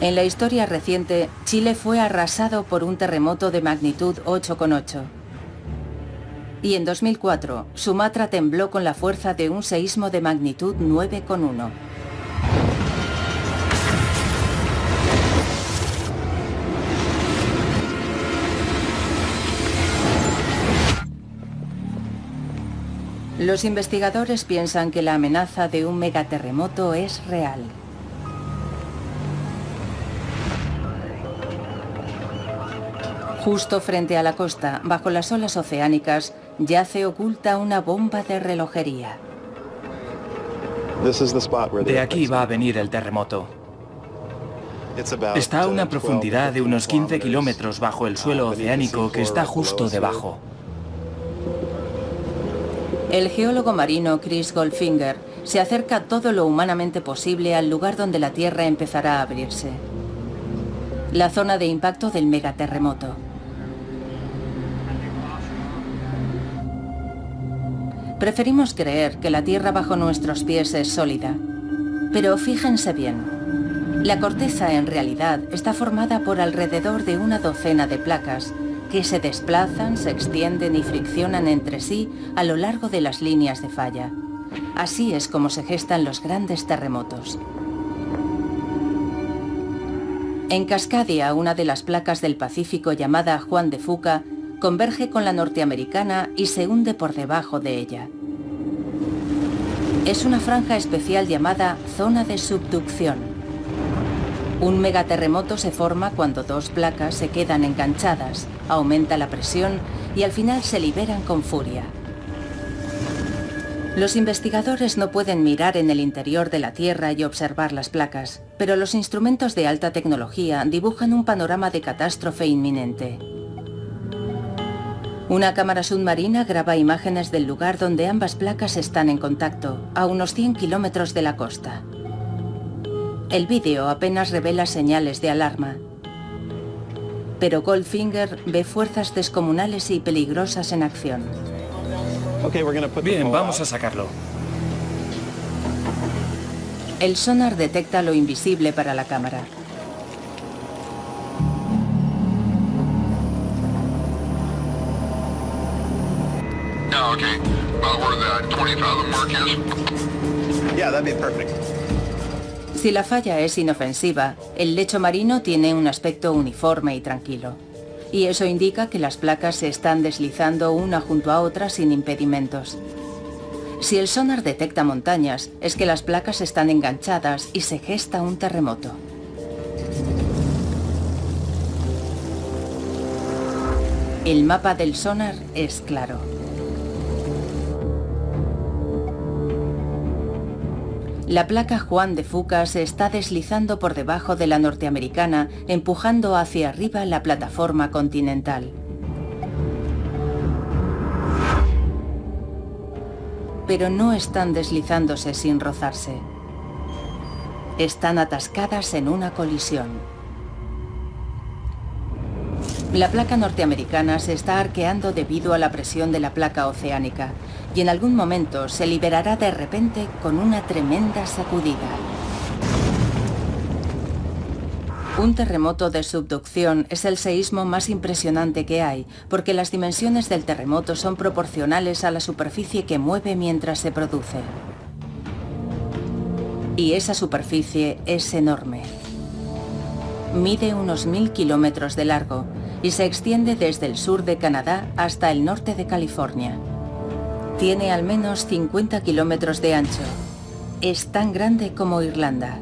En la historia reciente, Chile fue arrasado por un terremoto de magnitud 8,8. Y en 2004, Sumatra tembló con la fuerza de un seísmo de magnitud 9,1. Los investigadores piensan que la amenaza de un megaterremoto es real. Justo frente a la costa, bajo las olas oceánicas, yace oculta una bomba de relojería. De aquí va a venir el terremoto. Está a una profundidad de unos 15 kilómetros bajo el suelo oceánico que está justo debajo. El geólogo marino Chris Goldfinger se acerca todo lo humanamente posible al lugar donde la Tierra empezará a abrirse. La zona de impacto del megaterremoto. Preferimos creer que la tierra bajo nuestros pies es sólida. Pero fíjense bien. La corteza en realidad está formada por alrededor de una docena de placas que se desplazan, se extienden y friccionan entre sí a lo largo de las líneas de falla. Así es como se gestan los grandes terremotos. En Cascadia, una de las placas del Pacífico llamada Juan de Fuca converge con la norteamericana y se hunde por debajo de ella. Es una franja especial llamada zona de subducción. Un megaterremoto se forma cuando dos placas se quedan enganchadas, aumenta la presión y al final se liberan con furia. Los investigadores no pueden mirar en el interior de la Tierra y observar las placas, pero los instrumentos de alta tecnología dibujan un panorama de catástrofe inminente. Una cámara submarina graba imágenes del lugar donde ambas placas están en contacto, a unos 100 kilómetros de la costa. El vídeo apenas revela señales de alarma. Pero Goldfinger ve fuerzas descomunales y peligrosas en acción. Bien, vamos a sacarlo. El sonar detecta lo invisible para la cámara. Si la falla es inofensiva, el lecho marino tiene un aspecto uniforme y tranquilo. Y eso indica que las placas se están deslizando una junto a otra sin impedimentos. Si el sonar detecta montañas, es que las placas están enganchadas y se gesta un terremoto. El mapa del sonar es claro. La placa Juan de Fuca se está deslizando por debajo de la norteamericana, empujando hacia arriba la plataforma continental. Pero no están deslizándose sin rozarse. Están atascadas en una colisión. La placa norteamericana se está arqueando debido a la presión de la placa oceánica y en algún momento se liberará de repente con una tremenda sacudida. Un terremoto de subducción es el seísmo más impresionante que hay, porque las dimensiones del terremoto son proporcionales a la superficie que mueve mientras se produce. Y esa superficie es enorme. Mide unos mil kilómetros de largo y se extiende desde el sur de Canadá hasta el norte de California. Tiene al menos 50 kilómetros de ancho. Es tan grande como Irlanda.